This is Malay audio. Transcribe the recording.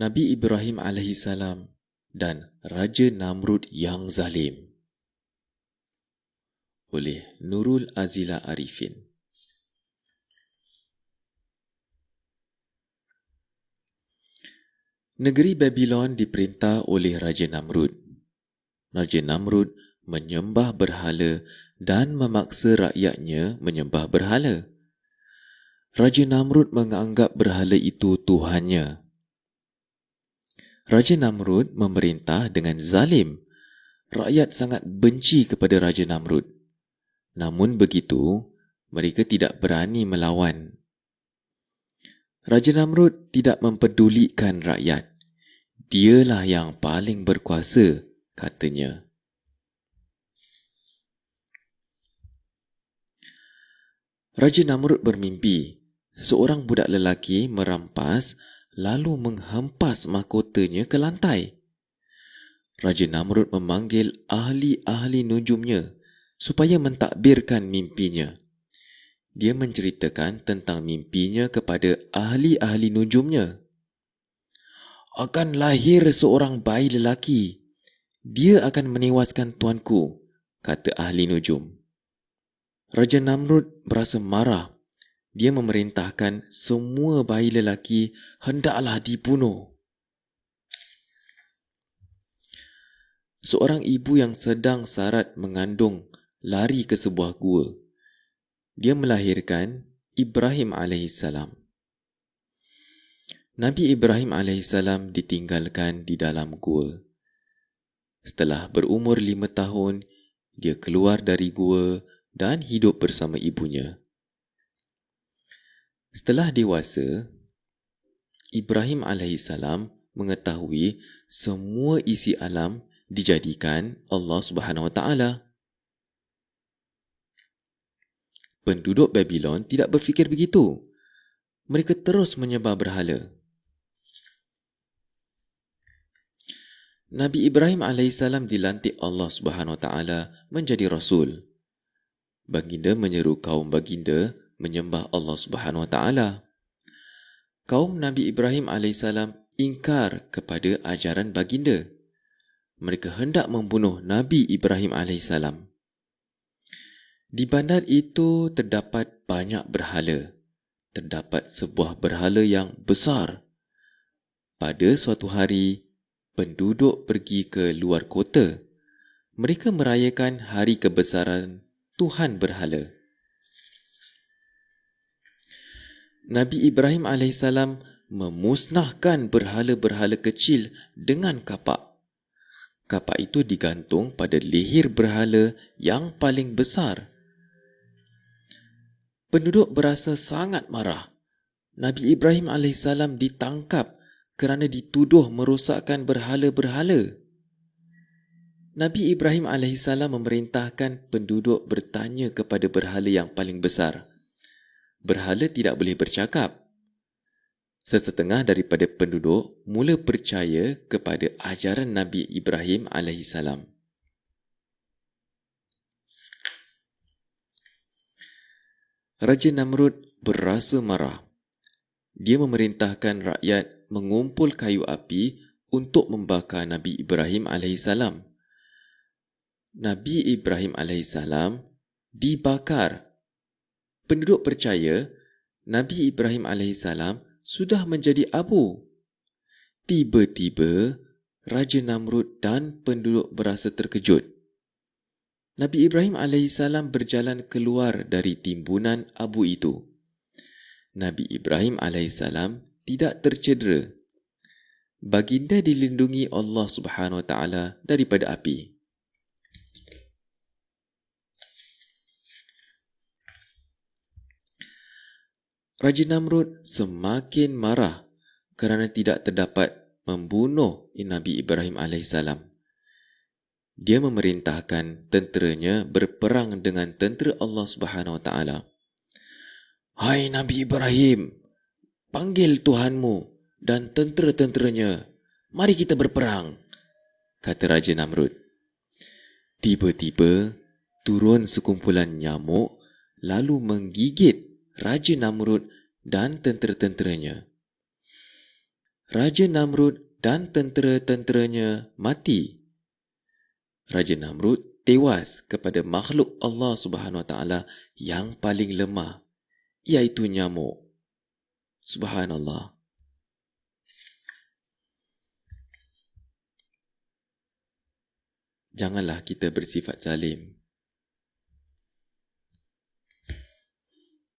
Nabi Ibrahim AS dan Raja Namrud yang zalim oleh Nurul Azila Arifin. Negeri Babylon diperintah oleh Raja Namrud. Raja Namrud menyembah berhala dan memaksa rakyatnya menyembah berhala. Raja Namrud menganggap berhala itu Tuhannya. Raja Namrud memerintah dengan zalim. Rakyat sangat benci kepada Raja Namrud. Namun begitu, mereka tidak berani melawan. Raja Namrud tidak mempedulikan rakyat. Dialah yang paling berkuasa, katanya. Raja Namrud bermimpi seorang budak lelaki merampas lalu menghempas mahkotanya ke lantai. Raja Namrud memanggil ahli-ahli nujumnya supaya mentadbirkan mimpinya. Dia menceritakan tentang mimpinya kepada ahli-ahli nujumnya. Akan lahir seorang bayi lelaki. Dia akan menewaskan tuanku, kata ahli nujum. Raja Namrud berasa marah dia memerintahkan semua bayi lelaki hendaklah dibunuh. Seorang ibu yang sedang sarat mengandung lari ke sebuah gua. Dia melahirkan Ibrahim AS. Nabi Ibrahim AS ditinggalkan di dalam gua. Setelah berumur lima tahun, dia keluar dari gua dan hidup bersama ibunya. Setelah dewasa, Ibrahim AS mengetahui semua isi alam dijadikan Allah Subhanahu Wa Taala. Penduduk Babylon tidak berfikir begitu. Mereka terus menyembah berhala. Nabi Ibrahim AS dilantik Allah Subhanahu Wa Taala menjadi Rasul. Baginda menyeru kaum baginda menyembah Allah Subhanahu Wa Taala. Kaum Nabi Ibrahim alaihissalam ingkar kepada ajaran baginda. Mereka hendak membunuh Nabi Ibrahim alaihissalam. Di bandar itu terdapat banyak berhala. Terdapat sebuah berhala yang besar. Pada suatu hari, penduduk pergi ke luar kota. Mereka merayakan hari kebesaran Tuhan berhala. Nabi Ibrahim AS memusnahkan berhala-berhala kecil dengan kapak. Kapak itu digantung pada leher berhala yang paling besar. Penduduk berasa sangat marah. Nabi Ibrahim AS ditangkap kerana dituduh merosakkan berhala-berhala. Nabi Ibrahim AS memerintahkan penduduk bertanya kepada berhala yang paling besar berhala tidak boleh bercakap. Sesetengah daripada penduduk mula percaya kepada ajaran Nabi Ibrahim AS. Raja Namrud berasa marah. Dia memerintahkan rakyat mengumpul kayu api untuk membakar Nabi Ibrahim AS. Nabi Ibrahim AS dibakar penduduk percaya Nabi Ibrahim AS sudah menjadi abu. Tiba-tiba, Raja Namrud dan penduduk berasa terkejut. Nabi Ibrahim AS berjalan keluar dari timbunan abu itu. Nabi Ibrahim AS tidak tercedera. Baginda dilindungi Allah Subhanahu Wa Taala daripada api. Raja Namrud semakin marah kerana tidak terdapat membunuh Nabi Ibrahim AS. Dia memerintahkan tenteranya berperang dengan tentera Allah Subhanahu Wa Taala. Hai Nabi Ibrahim, panggil Tuhanmu dan tentera-tenteranya. Mari kita berperang, kata Raja Namrud. Tiba-tiba turun sekumpulan nyamuk lalu menggigit Raja Namrud dan tentera-tenteranya. Raja Namrud dan tentera-tenteranya mati. Raja Namrud tewas kepada makhluk Allah Subhanahu Wa Taala yang paling lemah, iaitu nyamuk. Subhanallah. Janganlah kita bersifat zalim.